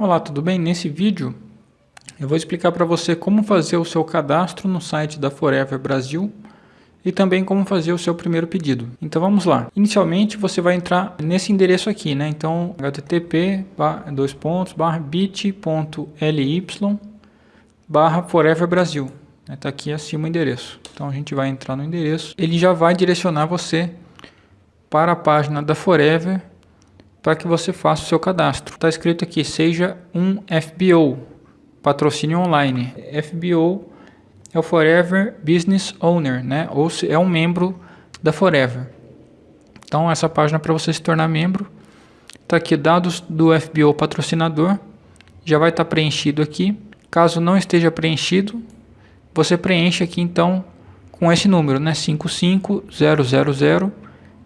Olá, tudo bem? Nesse vídeo eu vou explicar para você como fazer o seu cadastro no site da Forever Brasil e também como fazer o seu primeiro pedido. Então vamos lá. Inicialmente você vai entrar nesse endereço aqui, né? Então http dois pontos barra bit.ly barra Forever Brasil. Está aqui acima o endereço. Então a gente vai entrar no endereço. Ele já vai direcionar você para a página da Forever para que você faça o seu cadastro. Está escrito aqui, seja um FBO, patrocínio online. FBO é o Forever Business Owner, né? ou é um membro da Forever. Então essa página é para você se tornar membro. Está aqui dados do FBO patrocinador, já vai estar tá preenchido aqui. Caso não esteja preenchido, você preenche aqui então com esse número, né? 55000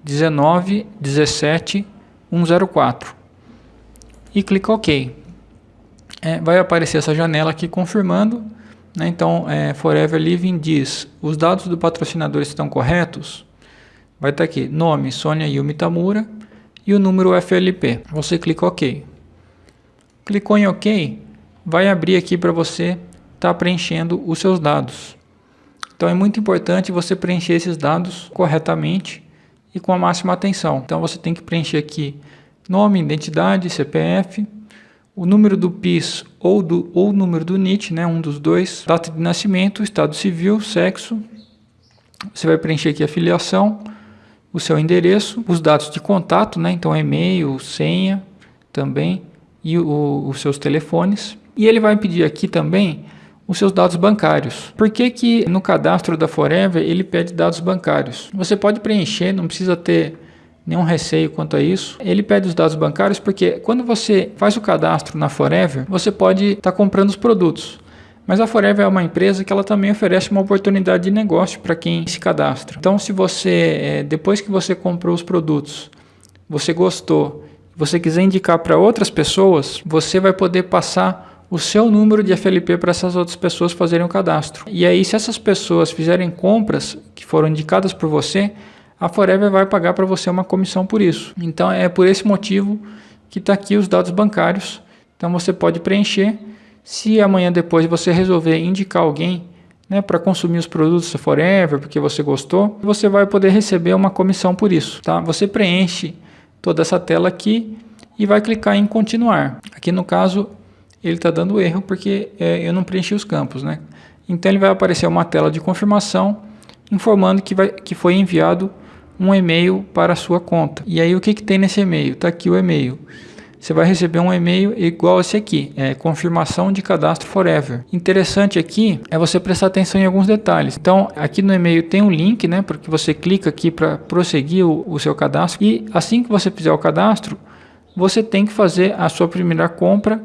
19 17 104 e clica OK. É, vai aparecer essa janela aqui confirmando. Né? Então, é, Forever Living diz: os dados do patrocinador estão corretos? Vai estar tá aqui: nome Sônia Yumi Tamura e o número FLP. Você clica OK. Clicou em OK, vai abrir aqui para você estar tá preenchendo os seus dados. Então é muito importante você preencher esses dados corretamente e com a máxima atenção. Então você tem que preencher aqui nome, identidade, CPF, o número do PIS ou do ou número do NIT, né, um dos dois, data de nascimento, estado civil, sexo. Você vai preencher aqui a filiação, o seu endereço, os dados de contato, né, então e-mail, senha também e o, os seus telefones. E ele vai pedir aqui também os seus dados bancários. Por que, que no cadastro da Forever ele pede dados bancários? Você pode preencher, não precisa ter nenhum receio quanto a isso. Ele pede os dados bancários porque quando você faz o cadastro na Forever, você pode estar tá comprando os produtos. Mas a Forever é uma empresa que ela também oferece uma oportunidade de negócio para quem se cadastra. Então, se você, eh, depois que você comprou os produtos, você gostou, você quiser indicar para outras pessoas, você vai poder passar o seu número de FLP para essas outras pessoas fazerem o cadastro. E aí, se essas pessoas fizerem compras que foram indicadas por você, a Forever vai pagar para você uma comissão por isso. Então, é por esse motivo que está aqui os dados bancários. Então, você pode preencher. Se amanhã depois você resolver indicar alguém né, para consumir os produtos da Forever, porque você gostou, você vai poder receber uma comissão por isso. Tá? Você preenche toda essa tela aqui e vai clicar em continuar. Aqui no caso ele está dando erro porque é, eu não preenchi os campos. Né? Então ele vai aparecer uma tela de confirmação informando que, vai, que foi enviado um e-mail para a sua conta. E aí o que, que tem nesse e-mail? Está aqui o e-mail. Você vai receber um e-mail igual esse aqui, é confirmação de cadastro forever. Interessante aqui é você prestar atenção em alguns detalhes. Então, aqui no e-mail tem um link, né, porque você clica aqui para prosseguir o, o seu cadastro e assim que você fizer o cadastro, você tem que fazer a sua primeira compra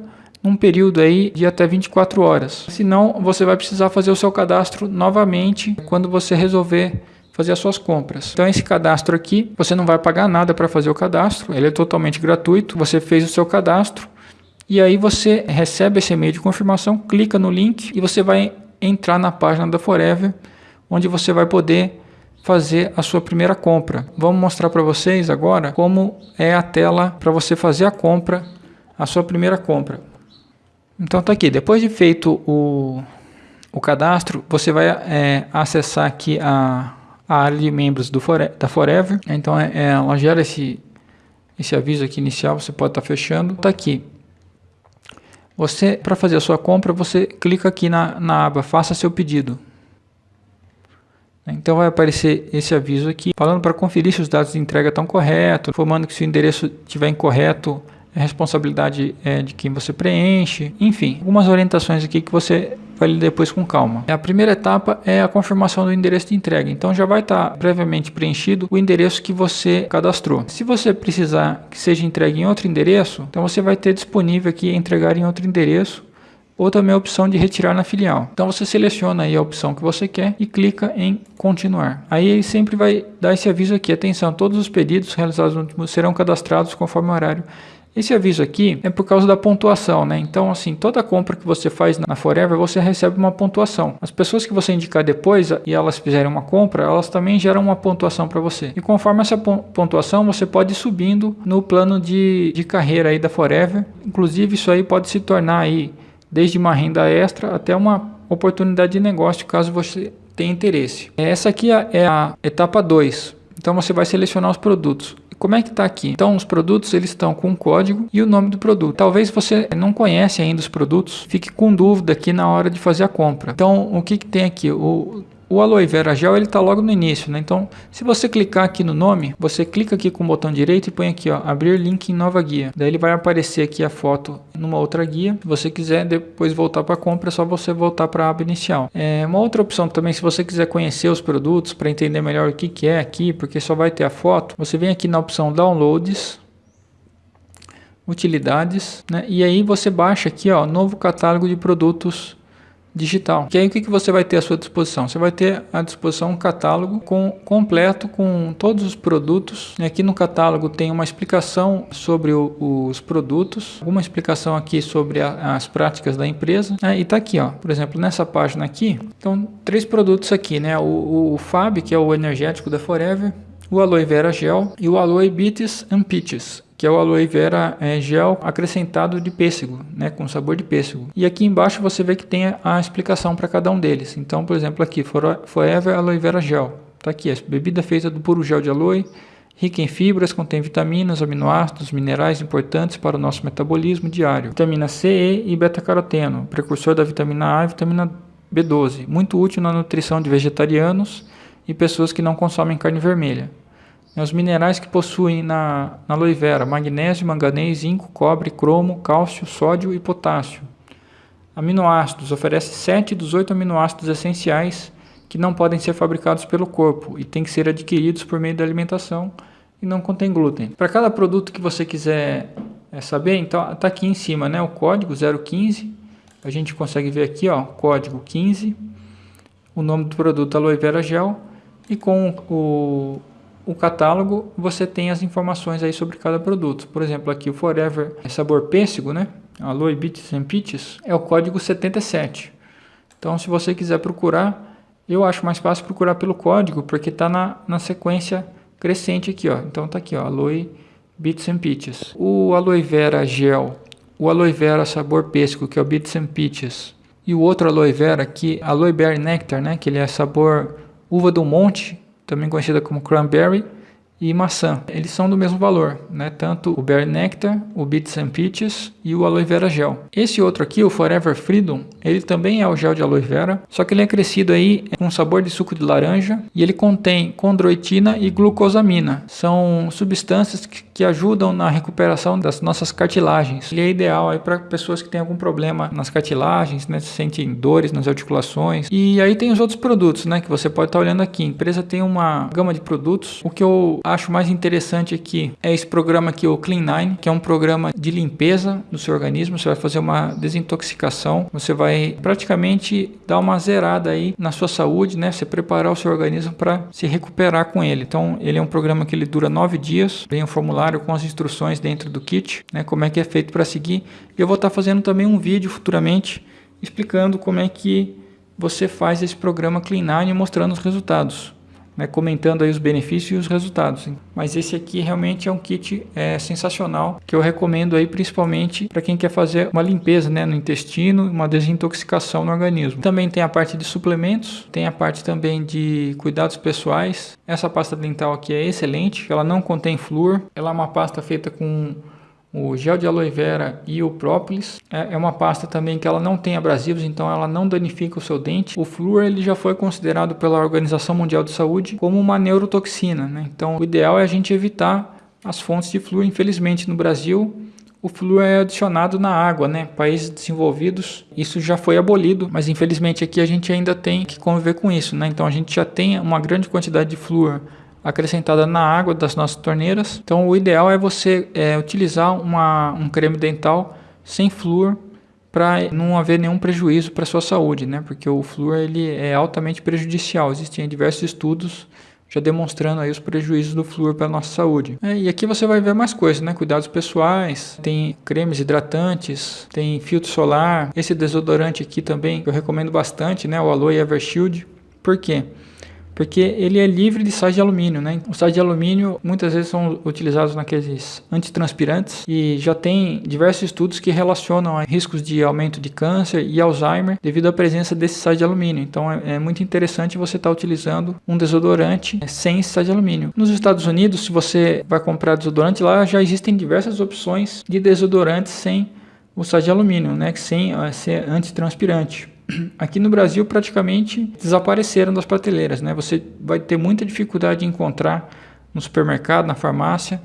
um período aí de até 24 horas. Senão, você vai precisar fazer o seu cadastro novamente quando você resolver fazer as suas compras. Então esse cadastro aqui, você não vai pagar nada para fazer o cadastro, ele é totalmente gratuito. Você fez o seu cadastro e aí você recebe esse e-mail de confirmação, clica no link e você vai entrar na página da Forever, onde você vai poder fazer a sua primeira compra. Vamos mostrar para vocês agora como é a tela para você fazer a compra, a sua primeira compra. Então tá aqui, depois de feito o, o cadastro, você vai é, acessar aqui a, a área de membros do Fore, da Forever. Então é, é, ela gera esse, esse aviso aqui inicial, você pode estar tá fechando. Tá aqui. Você, para fazer a sua compra, você clica aqui na, na aba Faça seu pedido. Então vai aparecer esse aviso aqui, falando para conferir se os dados de entrega estão corretos, informando que se o endereço estiver incorreto, a responsabilidade é de quem você preenche, enfim, algumas orientações aqui que você vai ler depois com calma. A primeira etapa é a confirmação do endereço de entrega, então já vai estar previamente preenchido o endereço que você cadastrou. Se você precisar que seja entregue em outro endereço, então você vai ter disponível aqui entregar em outro endereço ou também a opção de retirar na filial. Então você seleciona aí a opção que você quer e clica em continuar. Aí ele sempre vai dar esse aviso aqui, atenção, todos os pedidos realizados no último serão cadastrados conforme o horário Esse aviso aqui é por causa da pontuação, né? Então, assim, toda compra que você faz na Forever, você recebe uma pontuação. As pessoas que você indicar depois e elas fizerem uma compra, elas também geram uma pontuação para você. E conforme essa pontuação, você pode ir subindo no plano de, de carreira aí da Forever. Inclusive, isso aí pode se tornar aí desde uma renda extra até uma oportunidade de negócio, caso você tenha interesse. Essa aqui é a etapa 2. Então você vai selecionar os produtos. Como é que está aqui? Então os produtos eles estão com o código e o nome do produto. Talvez você não conhece ainda os produtos, fique com dúvida aqui na hora de fazer a compra. Então o que, que tem aqui? O, o aloe vera gel ele está logo no início, né? Então, se você clicar aqui no nome, você clica aqui com o botão direito e põe aqui, ó, abrir link em nova guia. Daí ele vai aparecer aqui a foto numa outra guia. Se você quiser depois voltar para a compra, é só você voltar para a aba inicial. É uma outra opção também, se você quiser conhecer os produtos para entender melhor o que, que é aqui, porque só vai ter a foto, você vem aqui na opção Downloads, Utilidades, né? E aí você baixa aqui, ó, novo catálogo de produtos digital. Que aí o que, que você vai ter à sua disposição? Você vai ter à disposição um catálogo com, completo com todos os produtos. Aqui no catálogo tem uma explicação sobre o, os produtos, uma explicação aqui sobre a, as práticas da empresa. Né? E está aqui, ó, por exemplo, nessa página aqui, então três produtos aqui, né? O, o Fab, que é o energético da Forever, o Aloe Vera Gel e o Aloe Beats and Peaches que é o aloe vera é, gel acrescentado de pêssego, né, com sabor de pêssego. E aqui embaixo você vê que tem a explicação para cada um deles. Então, por exemplo, aqui, Forever Aloe Vera Gel. Está aqui, a bebida feita do puro gel de aloe, rica em fibras, contém vitaminas, aminoácidos, minerais importantes para o nosso metabolismo diário. Vitamina C, E e beta-caroteno, precursor da vitamina A e vitamina B12, muito útil na nutrição de vegetarianos e pessoas que não consomem carne vermelha. É os minerais que possuem na, na aloe vera, magnésio, manganês, zinco, cobre, cromo, cálcio, sódio e potássio. Aminoácidos, oferece 7 dos 8 aminoácidos essenciais que não podem ser fabricados pelo corpo e têm que ser adquiridos por meio da alimentação e não contém glúten. Para cada produto que você quiser é, saber, então está aqui em cima né, o código 015, a gente consegue ver aqui ó, código 15, o nome do produto aloe vera gel e com o, o catálogo você tem as informações aí sobre cada produto. Por exemplo, aqui o Forever é sabor pêssego, né? Aloe Beats and Peaches é o código 77. Então, se você quiser procurar, eu acho mais fácil procurar pelo código, porque está na, na sequência crescente aqui, ó. Então tá aqui, ó, Aloe Beats and Peaches. O Aloe Vera Gel, o Aloe Vera sabor pêssego, que é o Beats and Peaches, e o outro Aloe Vera aqui, Aloe Berry Nectar, né, que ele é sabor uva do monte, também conhecida como cranberry, e maçã. Eles são do mesmo valor, né? tanto o Berry Nectar, o Beats and Peaches e o Aloe Vera Gel. Esse outro aqui, o Forever Freedom, ele também é o gel de aloe vera, só que ele é crescido aí com sabor de suco de laranja e ele contém condroitina e glucosamina. São substâncias que, que ajudam na recuperação das nossas cartilagens. Ele é ideal aí para pessoas que têm algum problema nas cartilagens, né? sentem dores nas articulações. E aí tem os outros produtos, né? Que você pode estar tá olhando aqui. A empresa tem uma gama de produtos. O que eu acho mais interessante aqui é esse programa aqui, o Clean Nine, que é um programa de limpeza do seu organismo. Você vai fazer uma desintoxicação, você vai praticamente dar uma zerada aí na sua saúde, né? Você preparar o seu organismo para se recuperar com ele. Então, ele é um programa que ele dura nove dias. Vem um formulário com as instruções dentro do kit, né? Como é que é feito para seguir. E eu vou estar tá fazendo também um vídeo futuramente explicando como é que você faz esse programa Clean Nine mostrando os resultados né, comentando aí os benefícios e os resultados. Mas esse aqui realmente é um kit é, sensacional que eu recomendo aí principalmente para quem quer fazer uma limpeza né, no intestino, uma desintoxicação no organismo. Também tem a parte de suplementos, tem a parte também de cuidados pessoais. Essa pasta dental aqui é excelente, ela não contém flúor, ela é uma pasta feita com o gel de aloe vera e o própolis. É, é uma pasta também que ela não tem abrasivos, então ela não danifica o seu dente. O flúor ele já foi considerado pela Organização Mundial de Saúde como uma neurotoxina, né? Então o ideal é a gente evitar as fontes de flúor. Infelizmente no Brasil o flúor é adicionado na água, né? Países desenvolvidos, isso já foi abolido, mas infelizmente aqui a gente ainda tem que conviver com isso, né? Então a gente já tem uma grande quantidade de flúor acrescentada na água das nossas torneiras. Então o ideal é você é, utilizar uma, um creme dental sem flúor para não haver nenhum prejuízo para sua saúde, né? Porque o flúor ele é altamente prejudicial. Existem diversos estudos já demonstrando aí os prejuízos do flúor para nossa saúde. É, e aqui você vai ver mais coisas, né? Cuidados pessoais, tem cremes hidratantes, tem filtro solar, esse desodorante aqui também eu recomendo bastante, né? O Aloe Evershield. Por quê? Porque ele é livre de sais de alumínio, né? Os sais de alumínio muitas vezes são utilizados naqueles antitranspirantes e já tem diversos estudos que relacionam riscos de aumento de câncer e Alzheimer devido à presença desses sais de alumínio. Então é, é muito interessante você estar tá utilizando um desodorante sem esse sais de alumínio. Nos Estados Unidos, se você vai comprar desodorante lá, já existem diversas opções de desodorantes sem o sais de alumínio, né? Sem ser antitranspirante aqui no Brasil praticamente desapareceram das prateleiras, né? Você vai ter muita dificuldade de encontrar no supermercado, na farmácia,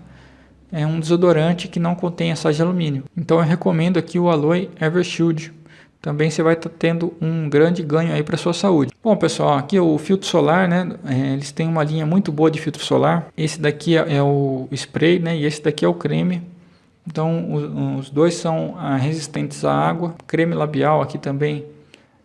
é um desodorante que não contém sais de alumínio. Então eu recomendo aqui o Aloe Evershield. Também você vai estar tá tendo um grande ganho aí para sua saúde. Bom pessoal, aqui o filtro solar, né? É, eles têm uma linha muito boa de filtro solar. Esse daqui é, é o spray, né? E esse daqui é o creme. Então os, os dois são ah, resistentes à água. Creme labial aqui também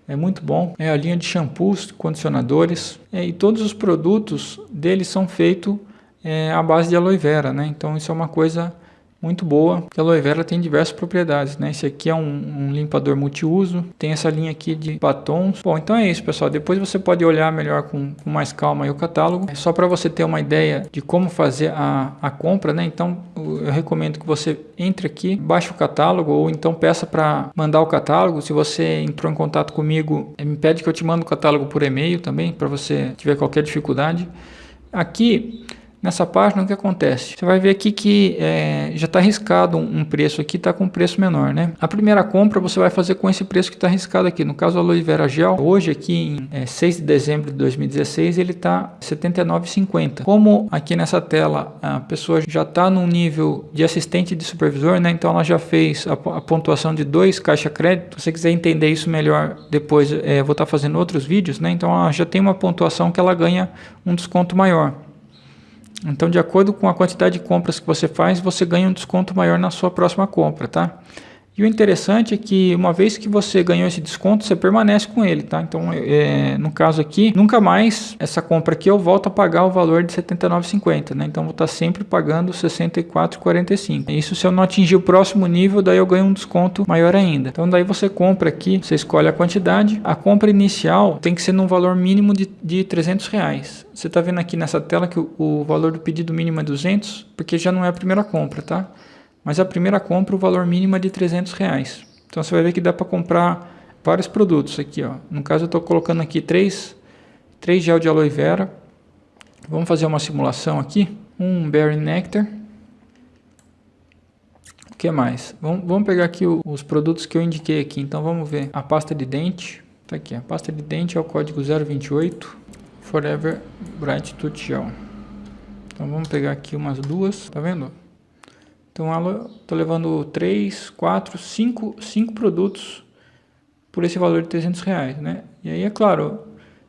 é muito bom. É a linha de shampoos, condicionadores é, e todos os produtos deles são feitos é, à base de aloe vera, né? Então isso é uma coisa muito boa, porque a aloe vera tem diversas propriedades, né? Esse aqui é um, um, limpador multiuso, tem essa linha aqui de batons. Bom, então é isso, pessoal. Depois você pode olhar melhor com, com mais calma o catálogo. É só para você ter uma ideia de como fazer a, a compra, né? Então eu recomendo que você entre aqui, baixe o catálogo ou então peça para mandar o catálogo. Se você entrou em contato comigo, me pede que eu te mando o catálogo por e-mail também, para você tiver qualquer dificuldade. Aqui Nessa página, o que acontece? Você vai ver aqui que é, já está arriscado um, preço aqui, está com um preço menor, né? A primeira compra você vai fazer com esse preço que está arriscado aqui. No caso, o aloe vera gel, hoje aqui em é, 6 de dezembro de 2016, ele está R$ 79,50. Como aqui nessa tela a pessoa já está num nível de assistente de supervisor, né? Então ela já fez a, a pontuação de dois caixa crédito. Se você quiser entender isso melhor depois, é, vou estar tá fazendo outros vídeos, né? Então ela já tem uma pontuação que ela ganha um desconto maior. Então, de acordo com a quantidade de compras que você faz, você ganha um desconto maior na sua próxima compra, tá? E o interessante é que uma vez que você ganhou esse desconto, você permanece com ele, tá? Então, é, no caso aqui, nunca mais essa compra aqui eu volto a pagar o valor de R$ 79,50, né? Então, vou estar sempre pagando R$ 64,45. Isso se eu não atingir o próximo nível, daí eu ganho um desconto maior ainda. Então, daí você compra aqui, você escolhe a quantidade. A compra inicial tem que ser num valor mínimo de, de 300 reais. Você está vendo aqui nessa tela que o, o valor do pedido mínimo é 200, porque já não é a primeira compra, tá? Mas a primeira compra, o valor mínimo é de 300 reais. Então você vai ver que dá para comprar vários produtos aqui. Ó. No caso eu estou colocando aqui três, três gel de aloe vera. Vamos fazer uma simulação aqui. Um berry nectar. O que mais? Vamos, vamos pegar aqui o, os produtos que eu indiquei aqui. Então vamos ver a pasta de dente. Tá aqui, a pasta de dente é o código 028 Forever Bright Tooth Gel. Então vamos pegar aqui umas duas, tá vendo? Então tô levando 3, 4, 5, 5 produtos por esse valor de 300 reais, né? E aí é claro,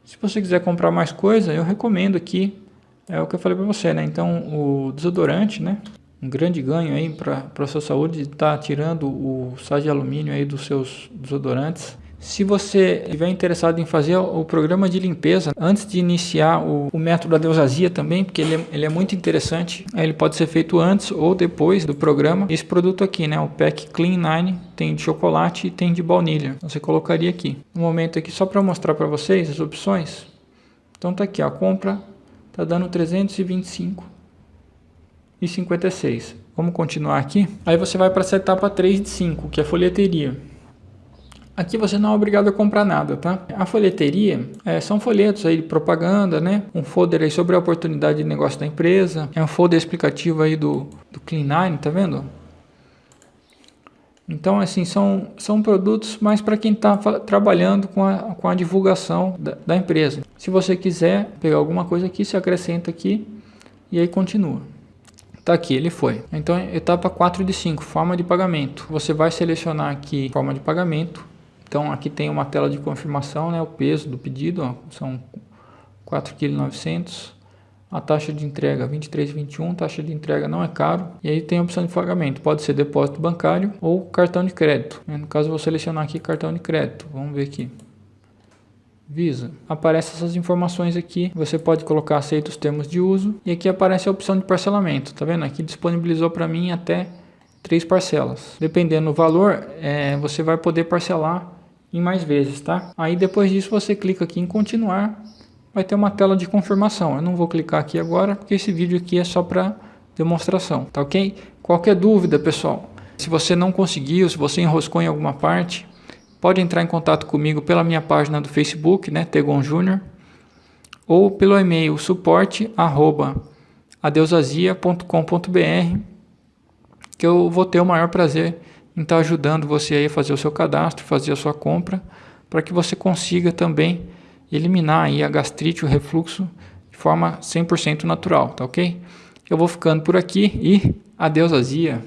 se você quiser comprar mais coisa, eu recomendo aqui, é o que eu falei para você, né? Então o desodorante, né? Um grande ganho aí para a sua saúde, está tirando o sal de alumínio aí dos seus desodorantes. Se você estiver interessado em fazer o programa de limpeza antes de iniciar o, o método da deusazia também, porque ele é, ele é, muito interessante, ele pode ser feito antes ou depois do programa. Esse produto aqui, né, o Pack Clean 9, tem de chocolate e tem de baunilha. Você colocaria aqui. No momento aqui, só para mostrar para vocês as opções. Então tá aqui, a compra tá dando 325 e 56. Vamos continuar aqui. Aí você vai para essa etapa 3 de 5, que é a folheteria. Aqui você não é obrigado a comprar nada, tá? A folheteria é, são folhetos aí de propaganda, né? Um folder aí sobre a oportunidade de negócio da empresa. É um folder explicativo aí do, do Clean9, tá vendo? Então, assim, são, são produtos mais para quem está trabalhando com a, com a divulgação da, da, empresa. Se você quiser pegar alguma coisa aqui, se acrescenta aqui e aí continua. Tá aqui, ele foi. Então, etapa 4 de 5, forma de pagamento. Você vai selecionar aqui forma de pagamento então aqui tem uma tela de confirmação, né, o peso do pedido, ó, são 4,9 kg. A taxa de entrega 23,21, taxa de entrega não é caro. E aí tem a opção de pagamento, pode ser depósito bancário ou cartão de crédito. No caso, vou selecionar aqui cartão de crédito. Vamos ver aqui. Visa. Aparece essas informações aqui, você pode colocar aceita os termos de uso e aqui aparece a opção de parcelamento, tá vendo? Aqui disponibilizou para mim até três parcelas. Dependendo do valor, é, você vai poder parcelar em mais vezes, tá? Aí depois disso você clica aqui em continuar, vai ter uma tela de confirmação. Eu não vou clicar aqui agora, porque esse vídeo aqui é só para demonstração, tá ok? Qualquer dúvida, pessoal, se você não conseguiu, se você enroscou em alguma parte, pode entrar em contato comigo pela minha página do Facebook, né, Tegon Júnior, ou pelo e-mail suporte que eu vou ter o maior prazer estar ajudando você aí a fazer o seu cadastro, fazer a sua compra, para que você consiga também eliminar aí a gastrite, o refluxo de forma 100% natural, tá ok? Eu vou ficando por aqui e adeus azia!